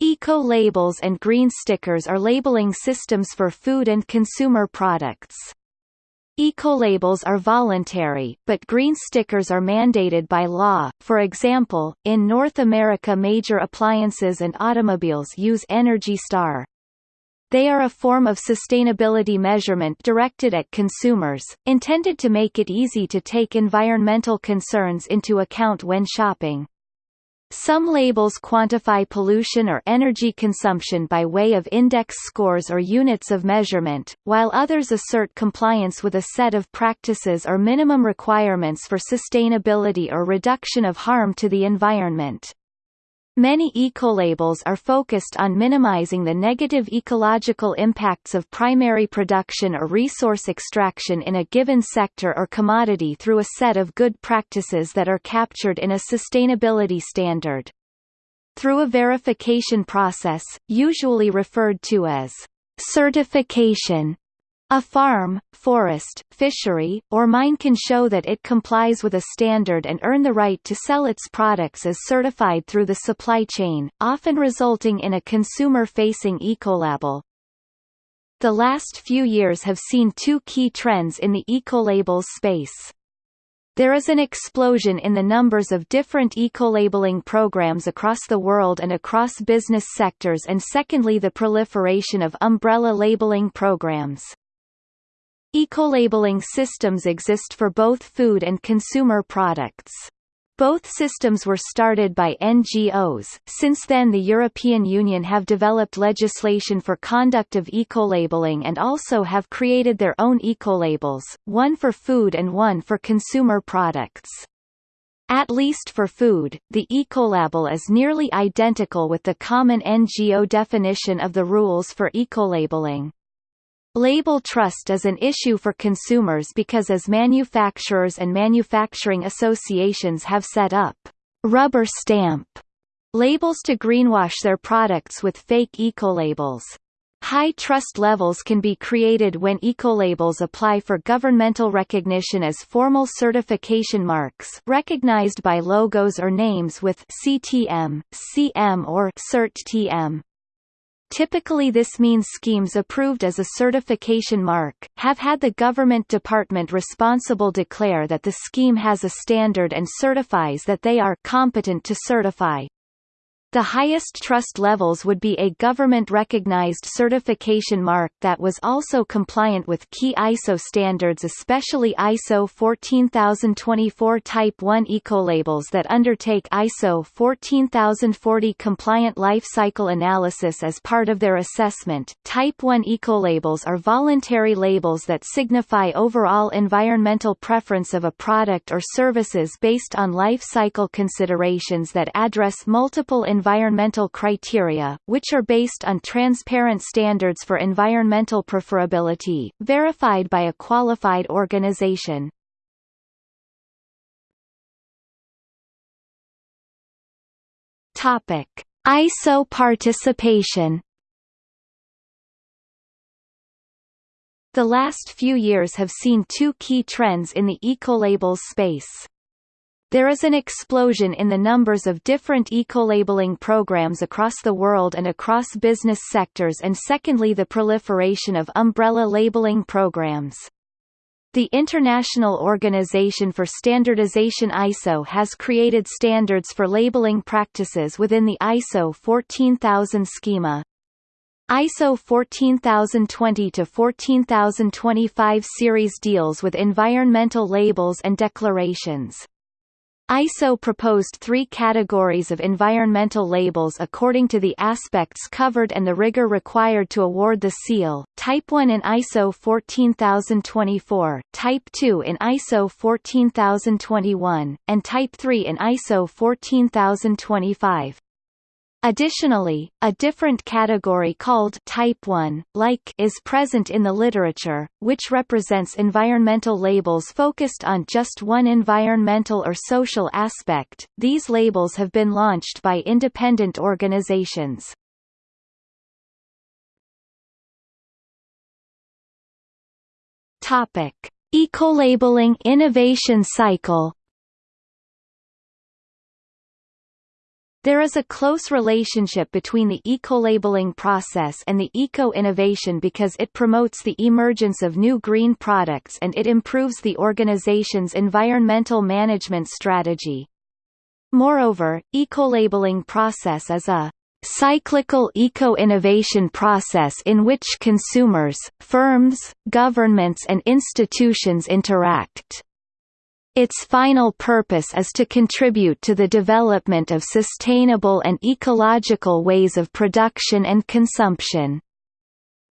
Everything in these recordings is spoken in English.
Eco-labels and green stickers are labeling systems for food and consumer products. Ecolabels are voluntary, but green stickers are mandated by law. For example, in North America major appliances and automobiles use Energy Star. They are a form of sustainability measurement directed at consumers, intended to make it easy to take environmental concerns into account when shopping. Some labels quantify pollution or energy consumption by way of index scores or units of measurement, while others assert compliance with a set of practices or minimum requirements for sustainability or reduction of harm to the environment. Many ecolabels are focused on minimizing the negative ecological impacts of primary production or resource extraction in a given sector or commodity through a set of good practices that are captured in a sustainability standard. Through a verification process, usually referred to as certification, a farm, forest, fishery, or mine can show that it complies with a standard and earn the right to sell its products as certified through the supply chain, often resulting in a consumer-facing ecolabel. The last few years have seen two key trends in the ecolabels space. There is an explosion in the numbers of different eco-labeling programs across the world and across business sectors and secondly the proliferation of umbrella labeling programs. Eco-labeling systems exist for both food and consumer products. Both systems were started by NGOs. Since then the European Union have developed legislation for conduct of eco-labeling and also have created their own eco-labels, one for food and one for consumer products. At least for food, the ecolabel is nearly identical with the common NGO definition of the rules for eco-labeling. Label trust is an issue for consumers because as manufacturers and manufacturing associations have set up rubber stamp labels to greenwash their products with fake ecolabels. High trust levels can be created when ecolabels apply for governmental recognition as formal certification marks recognized by logos or names with CTM, CM or CERT-TM. Typically this means schemes approved as a certification mark, have had the government department responsible declare that the scheme has a standard and certifies that they are competent to certify. The highest trust levels would be a government-recognized certification mark that was also compliant with key ISO standards especially ISO 14024 Type 1 ecolabels that undertake ISO 14040 compliant life cycle analysis as part of their assessment. Type 1 ecolabels are voluntary labels that signify overall environmental preference of a product or services based on life cycle considerations that address multiple environmental criteria, which are based on transparent standards for environmental preferability, verified by a qualified organization. Topic: ISO participation. The last few years have seen two key trends in the ecolabels space. There is an explosion in the numbers of different eco-labeling programs across the world and across business sectors and secondly the proliferation of umbrella labeling programs. The International Organization for Standardization ISO has created standards for labeling practices within the ISO 14000 schema. ISO 14020 to 14025 series deals with environmental labels and declarations. ISO proposed three categories of environmental labels according to the aspects covered and the rigor required to award the seal, Type 1 in ISO 14024, Type 2 in ISO 14021, and Type 3 in ISO 14025. Additionally, a different category called Type 1, like is present in the literature, which represents environmental labels focused on just one environmental or social aspect. These labels have been launched by independent organizations. Topic: Ecolabeling innovation cycle There is a close relationship between the eco-labeling process and the eco-innovation because it promotes the emergence of new green products and it improves the organization's environmental management strategy. Moreover, eco-labeling process is a cyclical eco-innovation process in which consumers, firms, governments and institutions interact. Its final purpose is to contribute to the development of sustainable and ecological ways of production and consumption.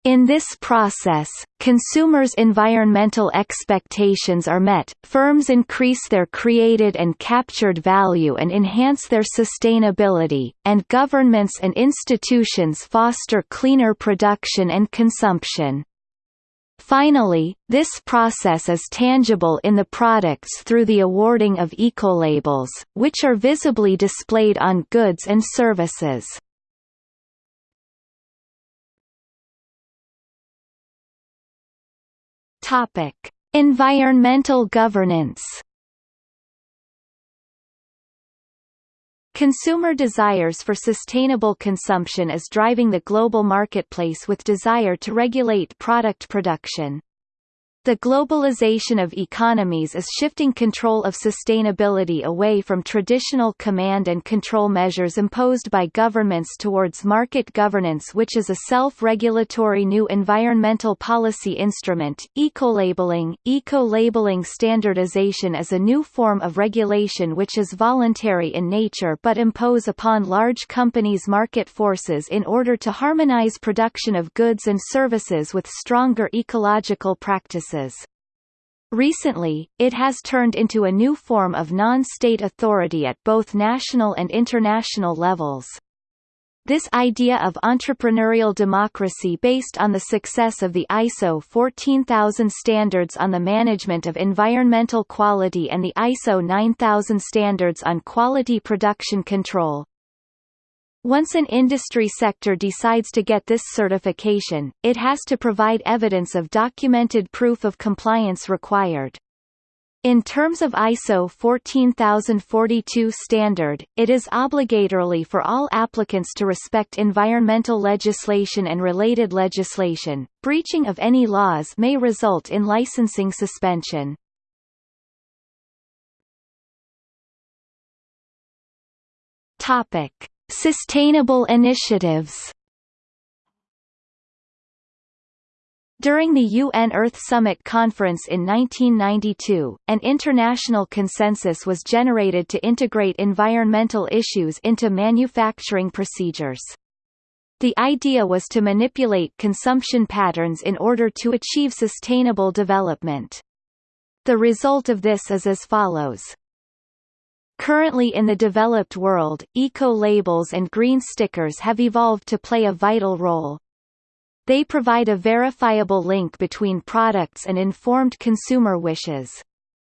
In this process, consumers' environmental expectations are met, firms increase their created and captured value and enhance their sustainability, and governments and institutions foster cleaner production and consumption. Finally, this process is tangible in the products through the awarding of ecolabels, which are visibly displayed on goods and services. Topic: Environmental governance. Consumer desires for sustainable consumption is driving the global marketplace with desire to regulate product production. The globalization of economies is shifting control of sustainability away from traditional command and control measures imposed by governments towards market governance which is a self-regulatory new environmental policy instrument. Eco-labeling Eco-labeling standardization is a new form of regulation which is voluntary in nature but impose upon large companies market forces in order to harmonize production of goods and services with stronger ecological practices services. Recently, it has turned into a new form of non-state authority at both national and international levels. This idea of entrepreneurial democracy based on the success of the ISO 14000 standards on the management of environmental quality and the ISO 9000 standards on quality production control, once an industry sector decides to get this certification, it has to provide evidence of documented proof of compliance required. In terms of ISO 14042 standard, it is obligatorily for all applicants to respect environmental legislation and related legislation. Breaching of any laws may result in licensing suspension. Topic: Sustainable initiatives During the UN Earth Summit Conference in 1992, an international consensus was generated to integrate environmental issues into manufacturing procedures. The idea was to manipulate consumption patterns in order to achieve sustainable development. The result of this is as follows. Currently in the developed world, eco-labels and green stickers have evolved to play a vital role. They provide a verifiable link between products and informed consumer wishes.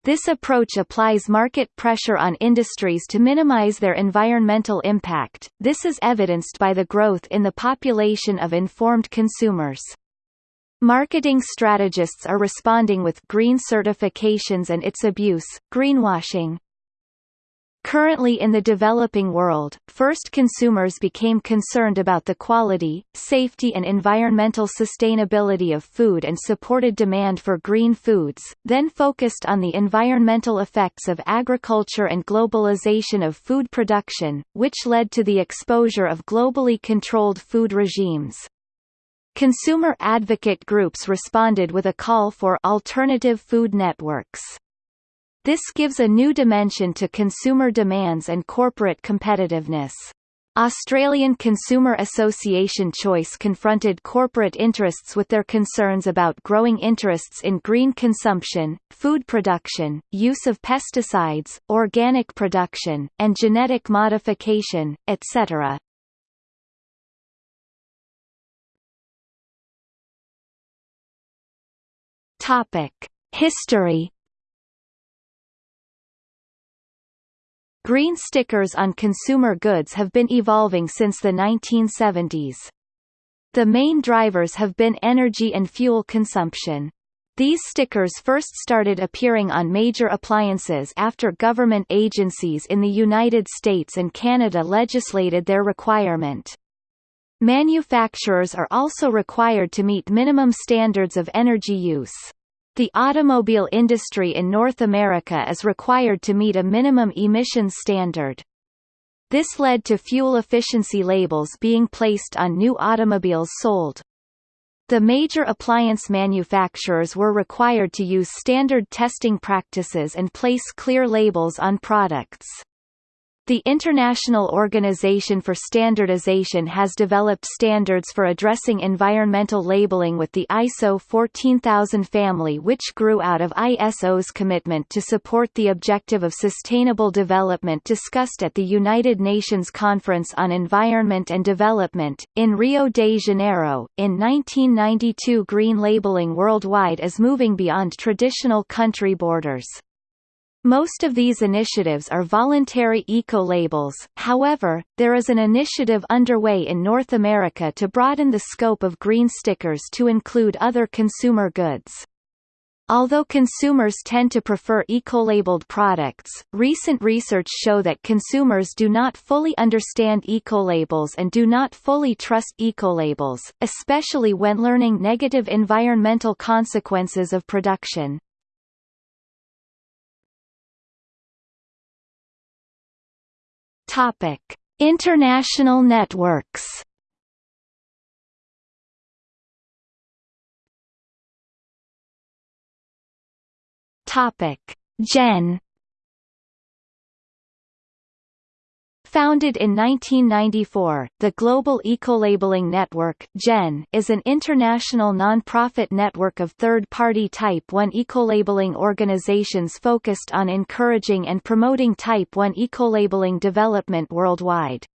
This approach applies market pressure on industries to minimize their environmental impact. This is evidenced by the growth in the population of informed consumers. Marketing strategists are responding with green certifications and its abuse, greenwashing, Currently in the developing world, first consumers became concerned about the quality, safety and environmental sustainability of food and supported demand for green foods, then focused on the environmental effects of agriculture and globalization of food production, which led to the exposure of globally controlled food regimes. Consumer advocate groups responded with a call for alternative food networks. This gives a new dimension to consumer demands and corporate competitiveness. Australian Consumer Association Choice confronted corporate interests with their concerns about growing interests in green consumption, food production, use of pesticides, organic production, and genetic modification, etc. History Green stickers on consumer goods have been evolving since the 1970s. The main drivers have been energy and fuel consumption. These stickers first started appearing on major appliances after government agencies in the United States and Canada legislated their requirement. Manufacturers are also required to meet minimum standards of energy use. The automobile industry in North America is required to meet a minimum emissions standard. This led to fuel efficiency labels being placed on new automobiles sold. The major appliance manufacturers were required to use standard testing practices and place clear labels on products. The International Organization for Standardization has developed standards for addressing environmental labeling with the ISO 14000 family which grew out of ISO's commitment to support the objective of sustainable development discussed at the United Nations Conference on Environment and Development, in Rio de Janeiro. In 1992 green labeling worldwide is moving beyond traditional country borders. Most of these initiatives are voluntary eco-labels, however, there is an initiative underway in North America to broaden the scope of green stickers to include other consumer goods. Although consumers tend to prefer eco-labeled products, recent research show that consumers do not fully understand eco-labels and do not fully trust eco-labels, especially when learning negative environmental consequences of production. Topic: International networks. Topic: GEN Founded in 1994, the Global Ecolabeling Network is an international non-profit network of third-party Type 1 ecolabeling organizations focused on encouraging and promoting Type 1 ecolabeling development worldwide.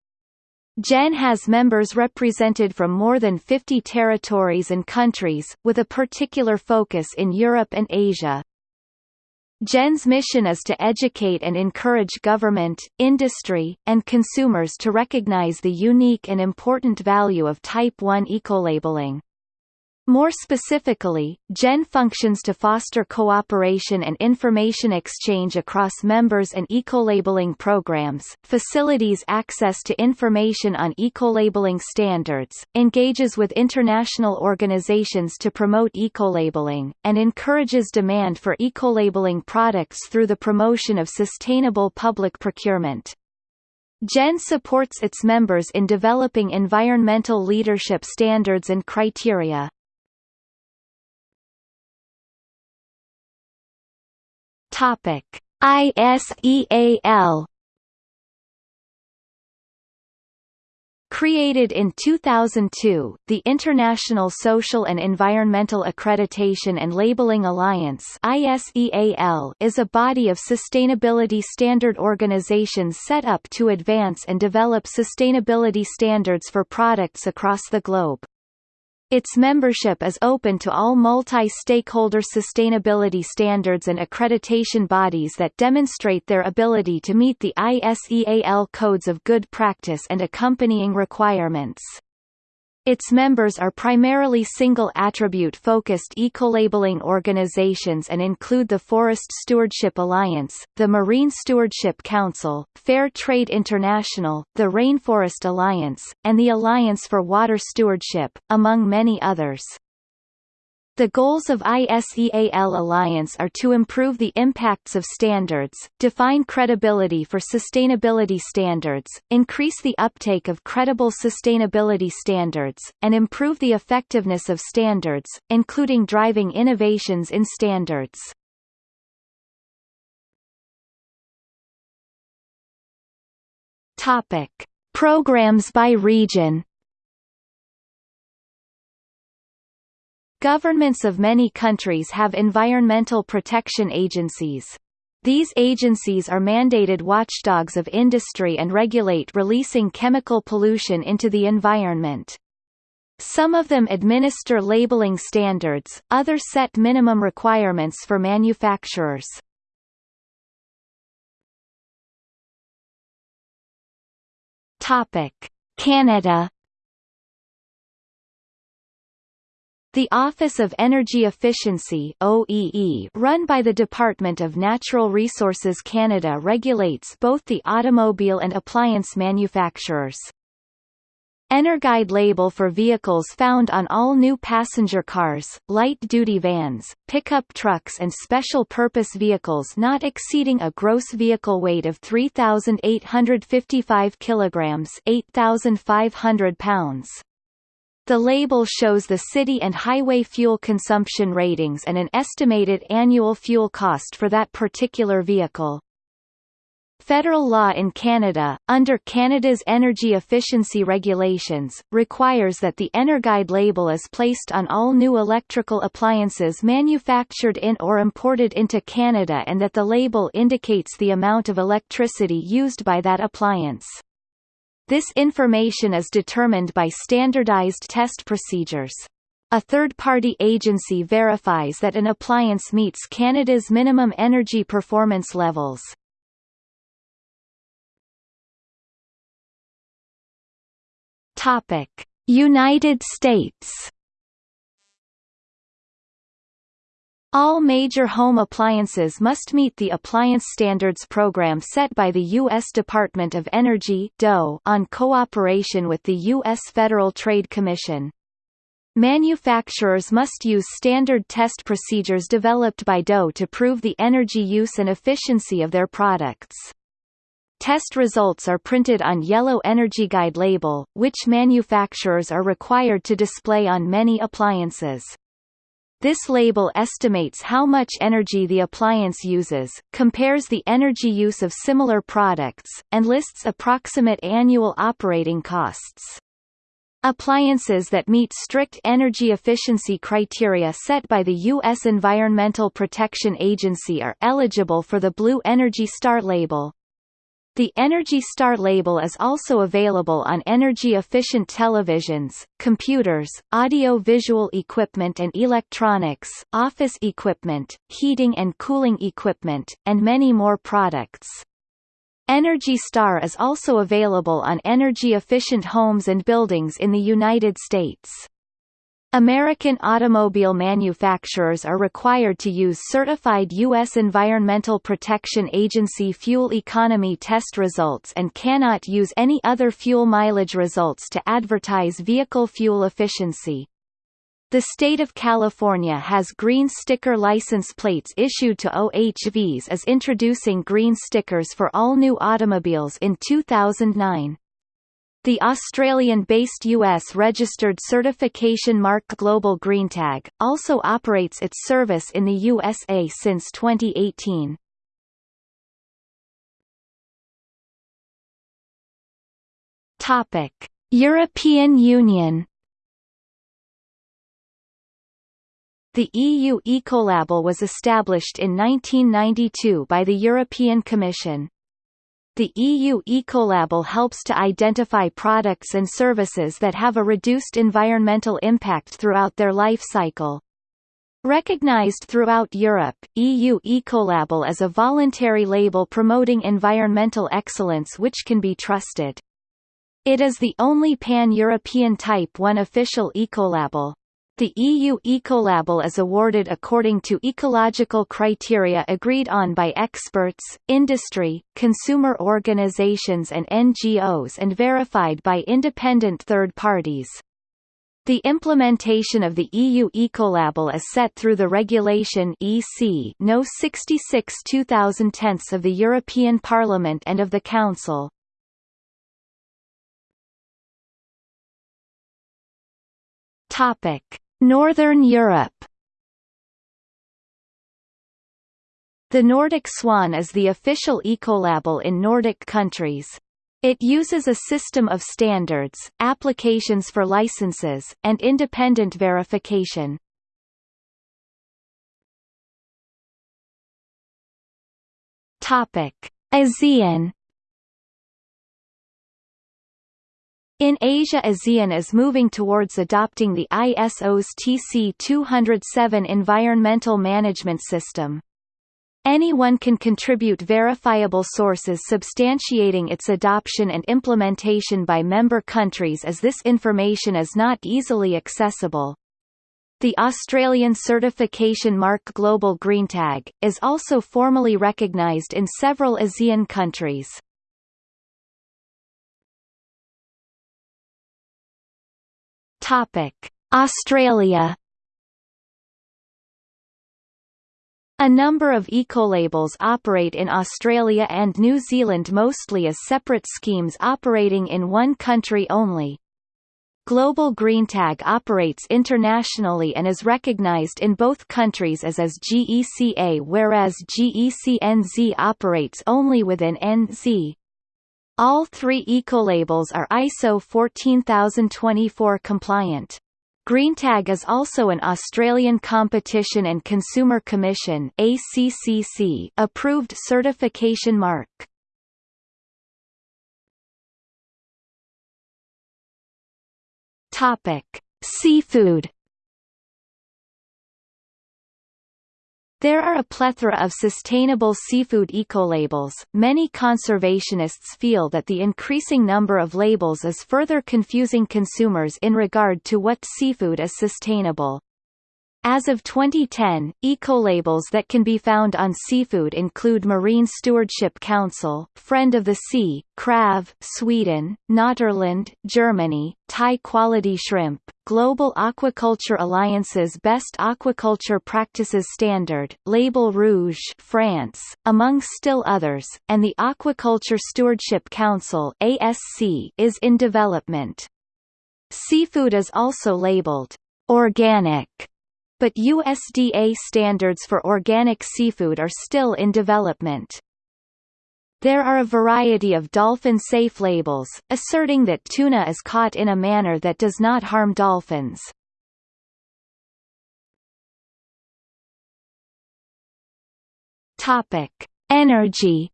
GEN has members represented from more than 50 territories and countries, with a particular focus in Europe and Asia. GEN's mission is to educate and encourage government, industry, and consumers to recognize the unique and important value of Type 1 ecolabeling. More specifically, GEN functions to foster cooperation and information exchange across members and ecolabeling programs, facilities access to information on ecolabeling standards, engages with international organizations to promote ecolabeling, and encourages demand for ecolabeling products through the promotion of sustainable public procurement. GEN supports its members in developing environmental leadership standards and criteria. Topic: ISEAL Created in 2002, the International Social and Environmental Accreditation and Labeling Alliance is a body of sustainability standard organizations set up to advance and develop sustainability standards for products across the globe. Its membership is open to all multi-stakeholder sustainability standards and accreditation bodies that demonstrate their ability to meet the ISEAL codes of good practice and accompanying requirements. Its members are primarily single-attribute-focused eco-labeling organizations and include the Forest Stewardship Alliance, the Marine Stewardship Council, Fair Trade International, the Rainforest Alliance, and the Alliance for Water Stewardship, among many others. The goals of ISEAL Alliance are to improve the impacts of standards, define credibility for sustainability standards, increase the uptake of credible sustainability standards, and improve the effectiveness of standards, including driving innovations in standards. Topic: Programs by region Governments of many countries have environmental protection agencies. These agencies are mandated watchdogs of industry and regulate releasing chemical pollution into the environment. Some of them administer labeling standards, others set minimum requirements for manufacturers. Canada The Office of Energy Efficiency OEE, run by the Department of Natural Resources Canada regulates both the automobile and appliance manufacturers. Energuide label for vehicles found on all new passenger cars, light-duty vans, pickup trucks and special-purpose vehicles not exceeding a gross vehicle weight of 3,855 kilograms 8,500 pounds. The label shows the city and highway fuel consumption ratings and an estimated annual fuel cost for that particular vehicle. Federal law in Canada, under Canada's energy efficiency regulations, requires that the Energuide label is placed on all new electrical appliances manufactured in or imported into Canada and that the label indicates the amount of electricity used by that appliance. This information is determined by standardized test procedures. A third-party agency verifies that an appliance meets Canada's minimum energy performance levels. Topic: United States. All major home appliances must meet the Appliance Standards Program set by the U.S. Department of Energy (DOE) on cooperation with the U.S. Federal Trade Commission. Manufacturers must use standard test procedures developed by DOE to prove the energy use and efficiency of their products. Test results are printed on yellow energy guide label, which manufacturers are required to display on many appliances. This label estimates how much energy the appliance uses, compares the energy use of similar products, and lists approximate annual operating costs. Appliances that meet strict energy efficiency criteria set by the U.S. Environmental Protection Agency are eligible for the Blue Energy Star label. The Energy Star label is also available on energy-efficient televisions, computers, audio-visual equipment and electronics, office equipment, heating and cooling equipment, and many more products. Energy Star is also available on energy-efficient homes and buildings in the United States. American automobile manufacturers are required to use certified U.S. Environmental Protection Agency fuel economy test results and cannot use any other fuel mileage results to advertise vehicle fuel efficiency. The state of California has green sticker license plates issued to OHVs as introducing green stickers for all new automobiles in 2009. The Australian-based US-registered certification mark Global GreenTag, also operates its service in the USA since 2018. Topic: European Union The EU Ecolabel was established in 1992 by the European Commission. The EU Ecolabel helps to identify products and services that have a reduced environmental impact throughout their life cycle. Recognized throughout Europe, EU Ecolabel is a voluntary label promoting environmental excellence which can be trusted. It is the only pan-European Type 1 official ecolabel. The EU Ecolabel is awarded according to ecological criteria agreed on by experts, industry, consumer organizations and NGOs and verified by independent third parties. The implementation of the EU Ecolabel is set through the Regulation EC No 66 2010 of the European Parliament and of the Council. Topic Northern Europe The Nordic Swan is the official ecolabel in Nordic countries. It uses a system of standards, applications for licenses, and independent verification. Topic: ASEAN In Asia ASEAN is moving towards adopting the ISO's TC 207 environmental management system. Anyone can contribute verifiable sources substantiating its adoption and implementation by member countries as this information is not easily accessible. The Australian certification mark Global Green Tag is also formally recognised in several ASEAN countries. Australia A number of ecolabels operate in Australia and New Zealand mostly as separate schemes operating in one country only. Global GreenTag operates internationally and is recognized in both countries as as GECA whereas GECNZ operates only within NZ. All three ecolabels are ISO 14024 compliant. GreenTag is also an Australian Competition and Consumer Commission ACCC approved certification mark. Topic: Seafood There are a plethora of sustainable seafood ecolabels. Many conservationists feel that the increasing number of labels is further confusing consumers in regard to what seafood is sustainable. As of 2010, ecolabels that can be found on seafood include Marine Stewardship Council, Friend of the Sea, Krav, Sweden, Naturland, Germany, Thai Quality Shrimp, Global Aquaculture Alliance's Best Aquaculture Practices Standard, Label Rouge France, among still others, and the Aquaculture Stewardship Council ASC is in development. Seafood is also labeled organic but USDA standards for organic seafood are still in development. There are a variety of dolphin-safe labels, asserting that tuna is caught in a manner that does not harm dolphins. Topic: Energy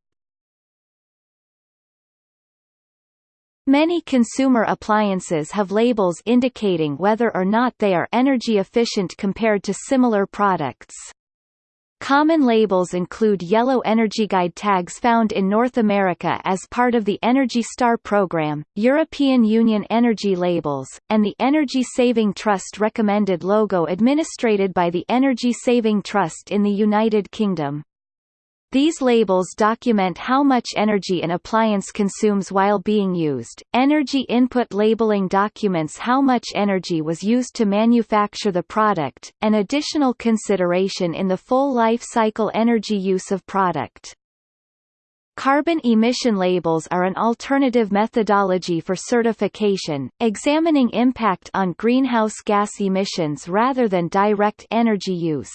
Many consumer appliances have labels indicating whether or not they are energy efficient compared to similar products. Common labels include yellow Energy Guide tags found in North America as part of the Energy Star program, European Union energy labels, and the Energy Saving Trust recommended logo administered by the Energy Saving Trust in the United Kingdom. These labels document how much energy an appliance consumes while being used. Energy input labeling documents how much energy was used to manufacture the product, an additional consideration in the full life cycle energy use of product. Carbon emission labels are an alternative methodology for certification, examining impact on greenhouse gas emissions rather than direct energy use.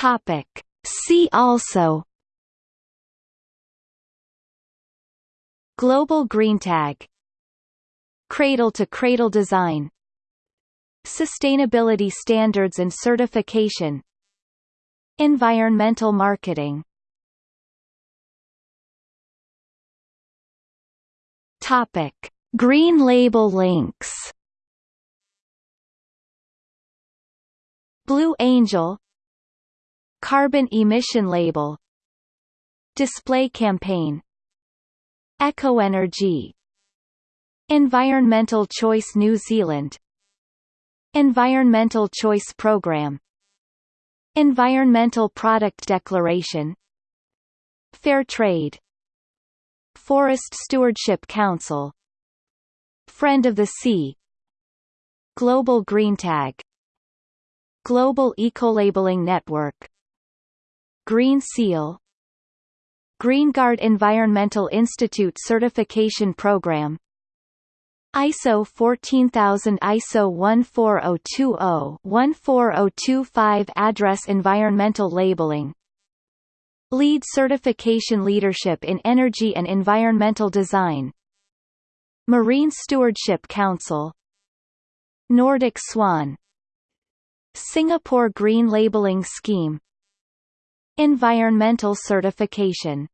Topic. See also Global green tag, Cradle-to-cradle design Sustainability standards and certification Environmental marketing Topic. Green label links Blue Angel Carbon emission label. Display campaign. Ecoenergy Environmental Choice New Zealand. Environmental Choice Program. Environmental Product Declaration. Fair Trade. Forest Stewardship Council. Friend of the Sea. Global Green Tag. Global Ecolabeling Network Green Seal. GreenGuard Environmental Institute Certification Program. ISO 14000 ISO 14020-14025 Address Environmental Labeling. LEED Certification Leadership in Energy and Environmental Design. Marine Stewardship Council. Nordic Swan. Singapore Green Labeling Scheme Environmental certification